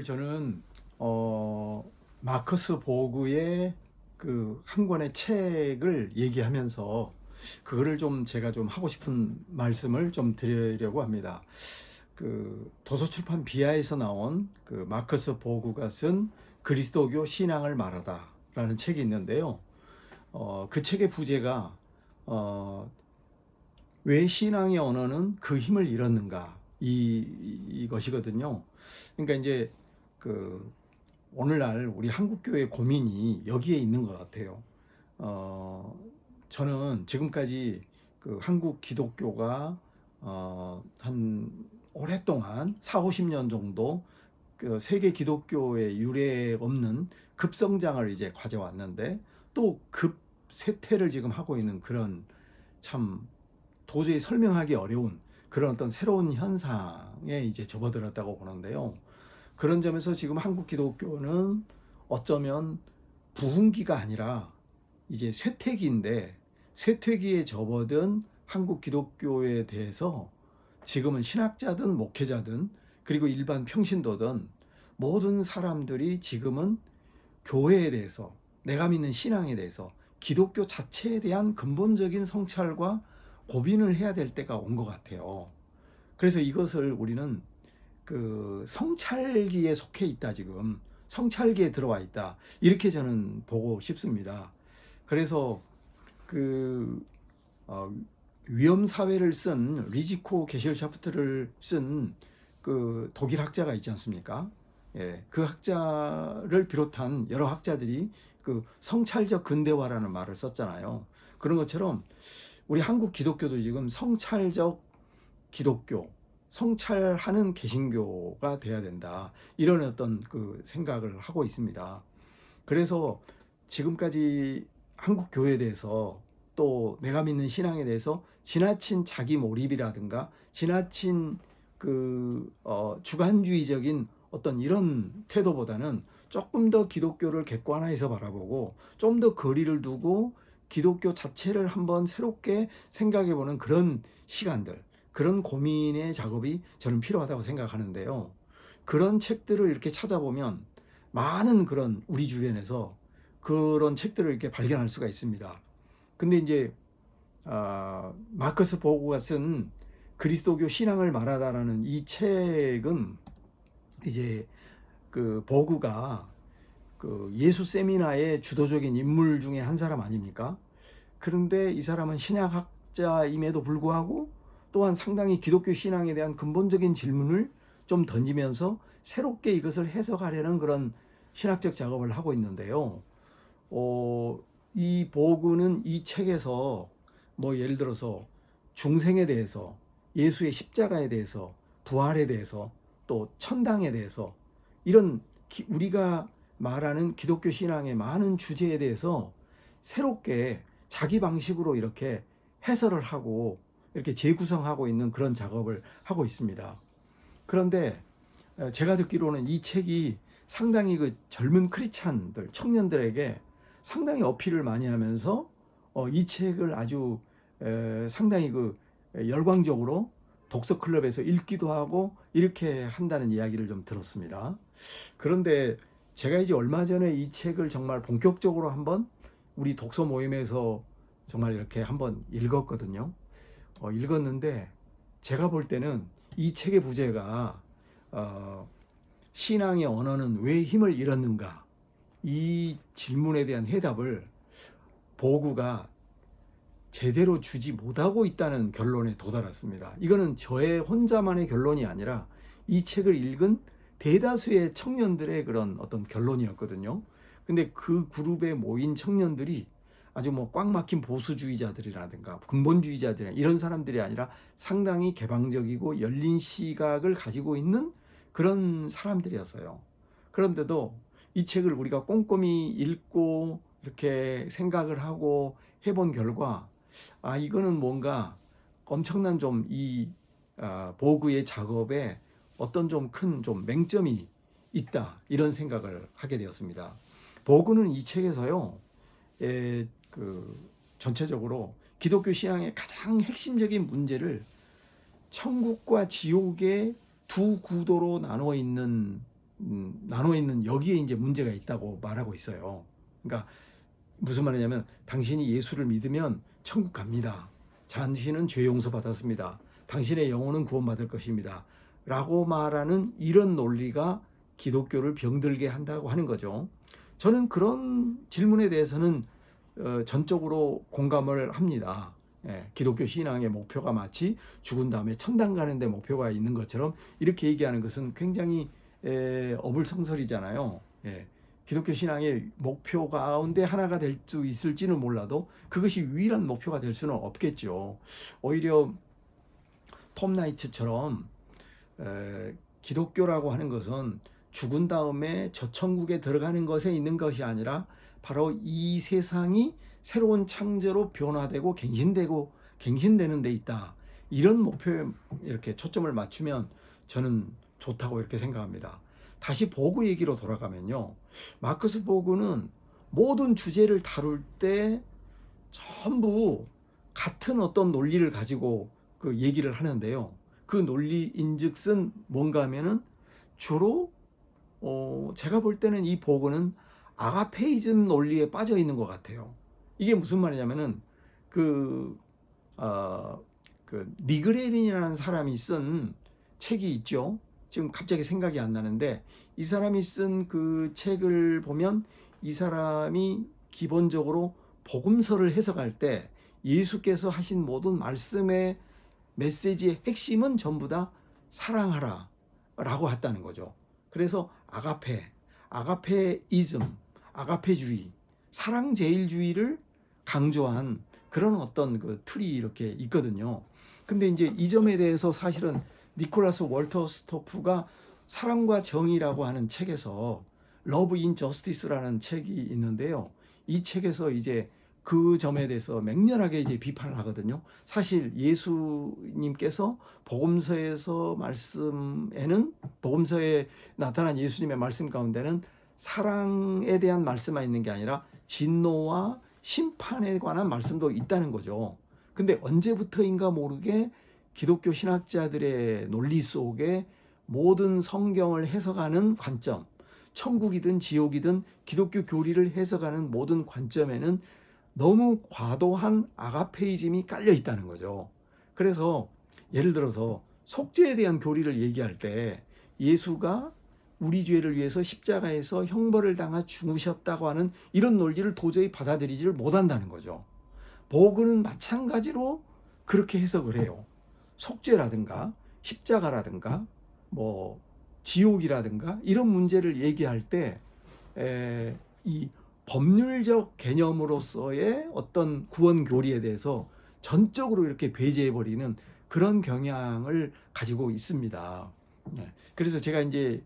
오늘 저는 어, 마커스 보그의 그 한 권의 책을 얘기하면서 그거를 좀 제가 좀 하고 싶은 말씀을 좀 드리려고 합니다. 그 도서출판 비아에서 나온 그 마커스 보그가 쓴 그리스도교 신앙을 말하다 라는 책이 있는데요. 어, 그 책의 부제가 어, 왜 신앙의 언어는 그 힘을 잃었는가 이 이것이거든요. 그러니까 이제 그 오늘날 우리 한국 교회 고민이 여기에 있는 것 같아요. 어, 저는 지금까지 그 한국 기독교가 어, 한 오랫동안 4, 50년 정도 그 세계 기독교의 유례 없는 급성장을 이제 가져왔는데 또 급 쇠퇴를 지금 하고 있는 그런 참 도저히 설명하기 어려운 그런 어떤 새로운 현상에 이제 접어들었다고 보는데요. 그런 점에서 지금 한국 기독교는 어쩌면 부흥기가 아니라 이제 쇠퇴기인데 쇠퇴기에 접어든 한국 기독교에 대해서 지금은 신학자든 목회자든 그리고 일반 평신도든 모든 사람들이 지금은 교회에 대해서 내가 믿는 신앙에 대해서 기독교 자체에 대한 근본적인 성찰과 고민을 해야 될 때가 온 것 같아요. 그래서 이것을 우리는 그 성찰기에 속해 있다 지금 성찰기에 들어와 있다 이렇게 저는 보고 싶습니다. 그래서 그 어, 위험 사회를 쓴 리지코 게실샤프트를 쓴 그 독일 학자가 있지 않습니까? 예, 그 학자를 비롯한 여러 학자들이 그 성찰적 근대화라는 말을 썼잖아요. 그런 것처럼 우리 한국 기독교도 지금 성찰적 기독교, 성찰하는 개신교가 돼야 된다. 이런 어떤 그 생각을 하고 있습니다. 그래서 지금까지 한국 교회에 대해서 또 내가 믿는 신앙에 대해서 지나친 자기 몰입이라든가 지나친 그 어, 주관주의적인 어떤 이런 태도보다는 조금 더 기독교를 객관화해서 바라보고 좀 더 거리를 두고 기독교 자체를 한번 새롭게 생각해 보는 그런 시간들 그런 고민의 작업이 저는 필요하다고 생각하는데요. 그런 책들을 이렇게 찾아보면 많은 그런 우리 주변에서 그런 책들을 이렇게 발견할 수가 있습니다. 근데 이제 아, 마커스 보고가 쓴 그리스도교 신앙을 말하다라는 이 책은 이제 그 보구가 그 예수 세미나의 주도적인 인물 중에 한 사람 아닙니까? 그런데 이 사람은 신약학자임에도 불구하고 또한 상당히 기독교 신앙에 대한 근본적인 질문을 좀 던지면서 새롭게 이것을 해석하려는 그런 신학적 작업을 하고 있는데요. 어, 이 보그는 이 책에서 뭐 예를 들어서 중생에 대해서 예수의 십자가에 대해서 부활에 대해서 또 천당에 대해서 이런 기, 우리가 말하는 기독교 신앙의 많은 주제에 대해서 새롭게 자기 방식으로 이렇게 해설을 하고 이렇게 재구성하고 있는 그런 작업을 하고 있습니다. 그런데 어, 제가 듣기로는 이 책이 상당히 그 젊은 크리스찬들, 청년들에게 상당히 어필을 많이 하면서 어, 이 책을 아주 상당히 그 열광적으로 독서 클럽에서 읽기도 하고 이렇게 한다는 이야기를 좀 들었습니다. 그런데 제가 이제 얼마 전에 이 책을 정말 본격적으로 한번 우리 독서 모임에서 정말 이렇게 한번 읽었거든요. 어, 읽었는데 제가 볼 때는 이 책의 부제가 어, 신앙의 언어는 왜 힘을 잃었는가 이 질문에 대한 해답을 보구가 제대로 주지 못하고 있다는 결론에 도달했습니다. 이거는 저의 혼자만의 결론이 아니라 이 책을 읽은 대다수의 청년들의 그런 어떤 결론이었거든요. 근데 그 그룹에 모인 청년들이 아주 뭐 꽉 막힌 보수주의자들이라든가 근본주의자들 이런 사람들이 아니라 상당히 개방적이고 열린 시각을 가지고 있는 그런 사람들이었어요. 그런데도 이 책을 우리가 꼼꼼히 읽고 이렇게 생각을 하고 해본 결과 아 이거는 뭔가 엄청난 좀이 아, 보그의 작업에 어떤 좀 큰좀 좀 맹점이 있다 이런 생각을 하게 되었습니다. 보그는 이 책에서요. 에, 그 전체적으로 기독교 신앙의 가장 핵심적인 문제를 천국과 지옥의 두 구도로 나누어 있는 음, 나눠 있는 여기에 이제 문제가 있다고 말하고 있어요. 그러니까 무슨 말이냐면 당신이 예수를 믿으면 천국 갑니다. 당신은 죄 용서 받았습니다. 당신의 영혼은 구원받을 것입니다. 라고 말하는 이런 논리가 기독교를 병들게 한다고 하는 거죠. 저는 그런 질문에 대해서는 어, 전적으로 공감을 합니다. 예, 기독교 신앙의 목표가 마치 죽은 다음에 천당 가는데 목표가 있는 것처럼 이렇게 얘기하는 것은 굉장히 에, 어불성설이잖아요. 예, 기독교 신앙의 목표 가운데 하나가 될 수 있을지는 몰라도 그것이 유일한 목표가 될 수는 없겠죠. 오히려 톰 나이츠처럼 에, 기독교라고 하는 것은 죽은 다음에 저 천국에 들어가는 것에 있는 것이 아니라 바로 이 세상이 새로운 창조로 변화되고 갱신되고 갱신되는 데 있다. 이런 목표에 이렇게 초점을 맞추면 저는 좋다고 이렇게 생각합니다. 다시 보그 얘기로 돌아가면요. 마크스 보그는 모든 주제를 다룰 때 전부 같은 어떤 논리를 가지고 그 얘기를 하는데요. 그 논리인즉슨 뭔가 하면은 주로 어 제가 볼 때는 이 보그는 아가페이즘 논리에 빠져 있는 것 같아요. 이게 무슨 말이냐면은 그, 어, 그 리그레린이라는 사람이 쓴 책이 있죠. 지금 갑자기 생각이 안 나는데 이 사람이 쓴 그 책을 보면 이 사람이 기본적으로 복음서를 해석할 때 예수께서 하신 모든 말씀의 메시지의 핵심은 전부 다 사랑하라 라고 했다는 거죠. 그래서 아가페, 아가페이즘, 아가페주의, 사랑제일주의를 강조한 그런 어떤 그 틀이 이렇게 있거든요. 근데 이제 이 점에 대해서 사실은 니콜라스 월터 스토프가 사랑과 정의라고 하는 책에서 Love in Justice라는 책이 있는데요. 이 책에서 이제 그 점에 대해서 맹렬하게 이제 비판을 하거든요. 사실 예수님께서 복음서에서 말씀에는 복음서에 나타난 예수님의 말씀 가운데는 사랑에 대한 말씀만 있는 게 아니라 진노와 심판에 관한 말씀도 있다는 거죠. 근데 언제부터인가 모르게 기독교 신학자들의 논리 속에 모든 성경을 해석하는 관점, 천국이든 지옥이든 기독교 교리를 해석하는 모든 관점에는 너무 과도한 아가페이즘이 깔려 있다는 거죠. 그래서 예를 들어서 속죄에 대한 교리를 얘기할 때 예수가 우리 죄를 위해서 십자가에서 형벌을 당하 죽으셨다고 하는 이런 논리를 도저히 받아들이지를 못한다는 거죠. 보그는 마찬가지로 그렇게 해석을 해요. 속죄라든가 십자가라든가 뭐 지옥이라든가 이런 문제를 얘기할 때이 법률적 개념으로서의 어떤 구원 교리에 대해서 전적으로 이렇게 배제해 버리는 그런 경향을 가지고 있습니다. 네. 그래서 제가 이제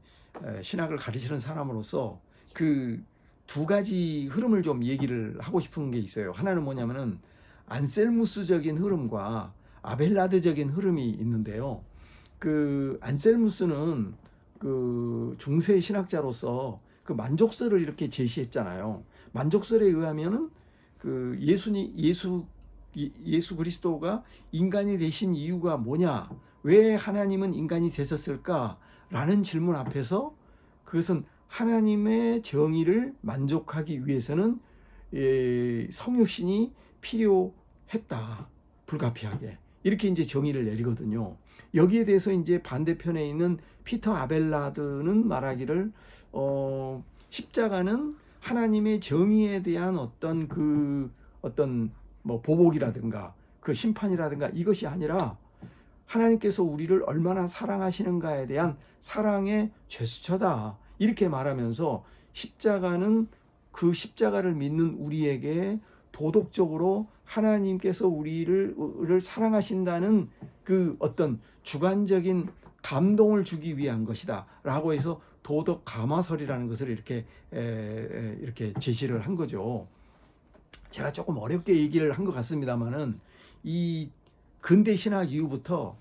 신학을 가르치는 사람으로서 그 두 가지 흐름을 좀 얘기를 하고 싶은 게 있어요. 하나는 뭐냐면은 안셀무스적인 흐름과 아벨라드적인 흐름이 있는데요. 그 안셀무스는 그 중세 신학자로서 그 만족설을 이렇게 제시했잖아요. 만족설에 의하면은 그 예수니 예수 예수 그리스도가 인간이 되신 이유가 뭐냐? 왜 하나님은 인간이 되셨을까? 라는 질문 앞에서 그것은 하나님의 정의를 만족하기 위해서는 예, 성육신이 필요했다. 불가피하게. 이렇게 이제 정의를 내리거든요. 여기에 대해서 이제 반대편에 있는 피터 아벨라드는 말하기를 어, 십자가는 하나님의 정의에 대한 어떤 그 어떤 뭐 보복이라든가 그 심판이라든가 이것이 아니라 하나님께서 우리를 얼마나 사랑하시는가에 대한 사랑의 제스처다. 이렇게 말하면서 십자가는 그 십자가를 믿는 우리에게 도덕적으로 하나님께서 우리를 사랑하신다는 그 어떤 주관적인 감동을 주기 위한 것이다. 라고 해서 도덕 감화설이라는 것을 이렇게 에, 이렇게 제시를 한 거죠. 제가 조금 어렵게 얘기를 한 것 같습니다만은 이 근대 신학 이후부터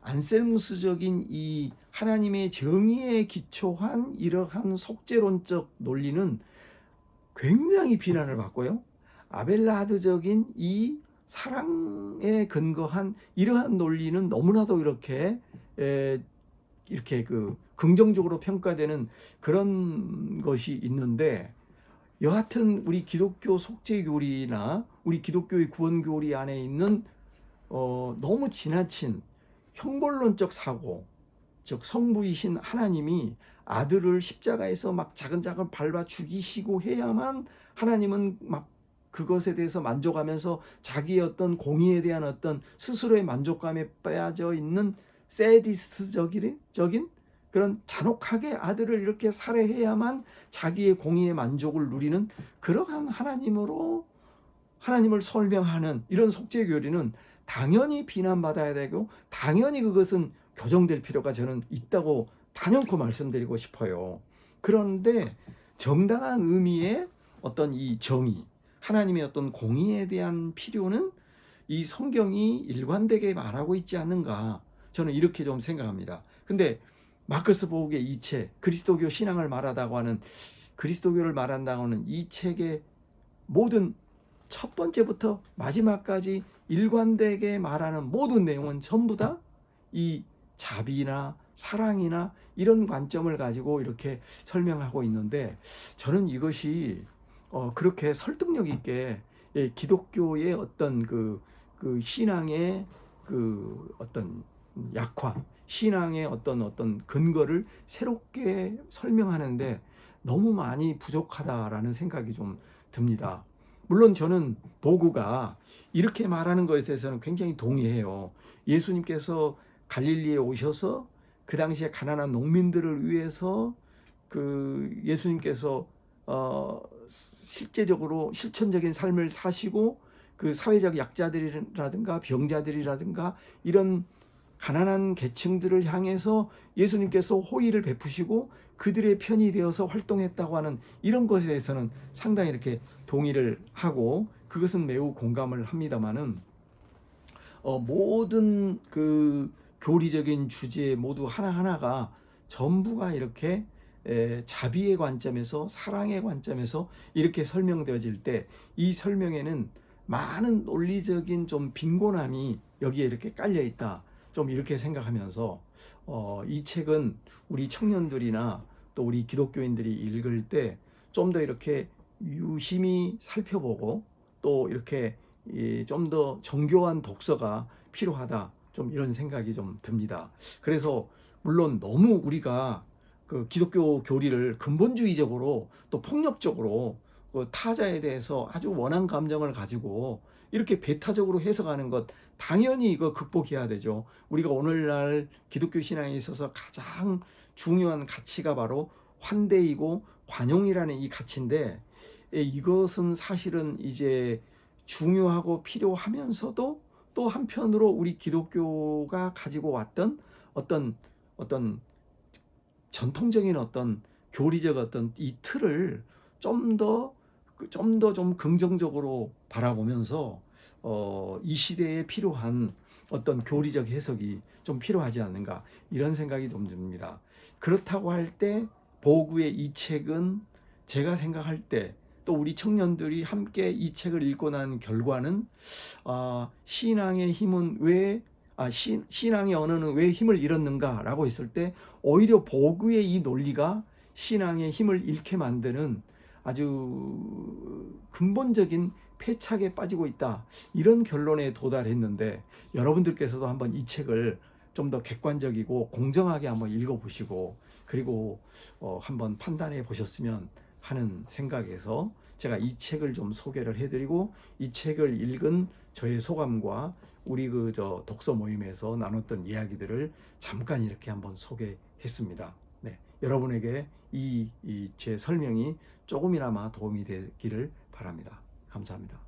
안셀무스적인 이 하나님의 정의에 기초한 이러한 속죄론적 논리는 굉장히 비난을 받고요. 아벨라드적인 이 사랑에 근거한 이러한 논리는 너무나도 이렇게 에, 이렇게 그 긍정적으로 평가되는 그런 것이 있는데 여하튼 우리 기독교 속죄 교리나 우리 기독교의 구원 교리 안에 있는 어, 너무 지나친 형벌론적 사고 즉 성부이신 하나님이 아들을 십자가에서 막 자근자근 밟아 죽이시고 해야만 하나님은 막 그것에 대해서 만족하면서 자기의 어떤 공의에 대한 어떤 스스로의 만족감에 빠져 있는 세디스트적인 적인 그런 잔혹하게 아들을 이렇게 살해해야만 자기의 공의의 만족을 누리는 그러한 하나님으로 하나님을 설명하는 이런 속죄 교리는 당연히 비난받아야 되고 당연히 그것은 교정될 필요가 저는 있다고 단연코 말씀드리고 싶어요. 그런데 정당한 의미의 어떤 이 정의, 하나님의 어떤 공의에 대한 필요는 이 성경이 일관되게 말하고 있지 않는가 저는 이렇게 좀 생각합니다. 근데 마크스 보욱의 이 책, 그리스도교 신앙을 말하다고 하는 그리스도교를 말한다고 하는 이 책의 모든 첫 번째부터 마지막까지 일관되게 말하는 모든 내용은 전부 다 이 자비나 사랑이나 이런 관점을 가지고 이렇게 설명하고 있는데 저는 이것이 어 그렇게 설득력 있게 예, 기독교의 어떤 그, 그 신앙의 그 어떤 약화, 신앙의 어떤 어떤 근거를 새롭게 설명하는데 너무 많이 부족하다라는 생각이 좀 듭니다. 물론 저는 보구가 이렇게 말하는 것에 대해서는 굉장히 동의해요. 예수님께서 갈릴리에 오셔서 그 당시에 가난한 농민들을 위해서 그 예수님께서 어 실제적으로 실천적인 삶을 사시고 그 사회적 약자들이라든가 병자들이라든가 이런 가난한 계층들을 향해서 예수님께서 호의를 베푸시고 그들의 편이 되어서 활동했다고 하는 이런 것에 대해서는 상당히 이렇게 동의를 하고 그것은 매우 공감을 합니다만은 어, 모든 그 교리적인 주제 모두 하나하나가 전부가 이렇게 에, 자비의 관점에서 사랑의 관점에서 이렇게 설명되어질 때 이 설명에는 많은 논리적인 좀 빈곤함이 여기에 이렇게 깔려 있다. 좀 이렇게 생각하면서 어, 이 책은 우리 청년들이나 또 우리 기독교인들이 읽을 때 좀 더 이렇게 유심히 살펴보고 또 이렇게 좀 더 정교한 독서가 필요하다. 좀 이런 생각이 좀 듭니다. 그래서 물론 너무 우리가 그 기독교 교리를 근본주의적으로 또 폭력적으로 그 타자에 대해서 아주 원한 감정을 가지고 이렇게 배타적으로 해석하는 것 당연히 이거 극복해야 되죠. 우리가 오늘날 기독교 신앙에 있어서 가장 중요한 가치가 바로 환대이고 관용이라는 이 가치인데 예, 이것은 사실은 이제 중요하고 필요하면서도 또 한편으로 우리 기독교가 가지고 왔던 어떤 어떤 전통적인 어떤 교리적 어떤 이 틀을 좀 더 좀 더좀 좀 긍정적으로 바라보면서 어, 이 시대에 필요한 어떤 교리적 해석이 좀 필요하지 않는가 이런 생각이 좀 듭니다. 그렇다고 할 때 보구의 이 책은 제가 생각할 때 또 우리 청년들이 함께 이 책을 읽고 난 결과는 어, 신앙의 힘은 왜 아, 신, 신앙의 언어는 왜 힘을 잃었는가 라고 했을 때 오히려 보구의 이 논리가 신앙의 힘을 잃게 만드는 아주 근본적인 패착에 빠지고 있다 이런 결론에 도달했는데 여러분들께서도 한번 이 책을 좀 더 객관적이고 공정하게 한번 읽어보시고 그리고 어 한번 판단해 보셨으면 하는 생각에서 제가 이 책을 좀 소개를 해드리고 이 책을 읽은 저의 소감과 우리 그 저 독서 모임에서 나눴던 이야기들을 잠깐 이렇게 한번 소개했습니다. 네, 여러분에게 이 제 설명이 조금이나마 도움이 되기를 바랍니다. 감사합니다.